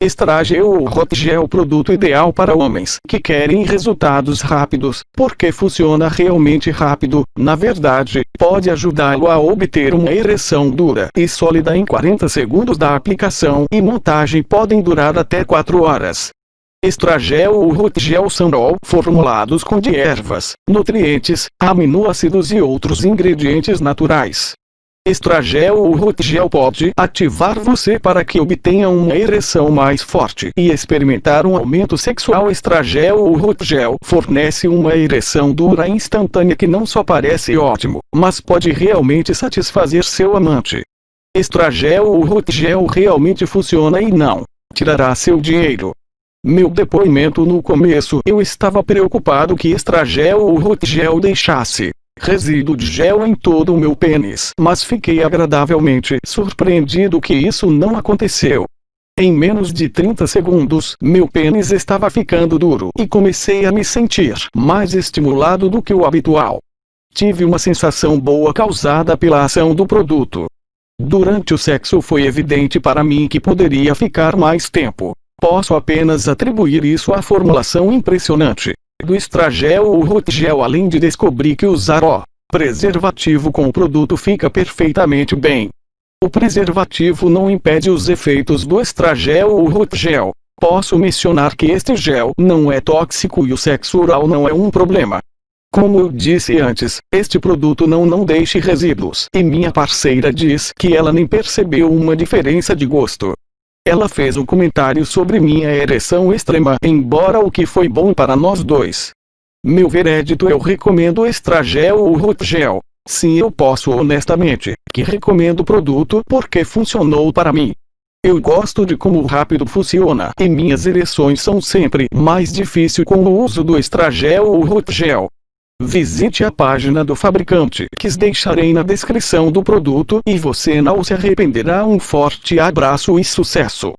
Estragel ou Hotgel é o produto ideal para homens que querem resultados rápidos, porque funciona realmente rápido, na verdade, pode ajudá-lo a obter uma ereção dura e sólida em 40 segundos da aplicação e montagem podem durar até 4 horas. Estragel ou Rotgel são formulados com de ervas, nutrientes, aminoácidos e outros ingredientes naturais. Estragel ou Rotgel pode ativar você para que obtenha uma ereção mais forte e experimentar um aumento sexual. Estragel ou Rotgel fornece uma ereção dura instantânea que não só parece ótimo, mas pode realmente satisfazer seu amante. Estragel ou Rotgel realmente funciona e não tirará seu dinheiro. Meu depoimento no começo eu estava preocupado que estragel ou rotgel deixasse resíduo de gel em todo o meu pênis. Mas fiquei agradavelmente surpreendido que isso não aconteceu. Em menos de 30 segundos, meu pênis estava ficando duro e comecei a me sentir mais estimulado do que o habitual. Tive uma sensação boa causada pela ação do produto. Durante o sexo foi evidente para mim que poderia ficar mais tempo. Posso apenas atribuir isso à formulação impressionante do estragel ou rotgel além de descobrir que usar o preservativo com o produto fica perfeitamente bem. O preservativo não impede os efeitos do estragel ou rotgel. Posso mencionar que este gel não é tóxico e o sexo oral não é um problema. Como eu disse antes, este produto não não deixe resíduos. E minha parceira diz que ela nem percebeu uma diferença de gosto. Ela fez um comentário sobre minha ereção extrema, embora o que foi bom para nós dois. Meu veredito eu recomendo Estragel ou Rotgel. Sim eu posso honestamente, que recomendo o produto porque funcionou para mim. Eu gosto de como rápido funciona e minhas ereções são sempre mais difícil com o uso do Estragel ou Rotgel. Visite a página do fabricante que deixarei na descrição do produto e você não se arrependerá. Um forte abraço e sucesso!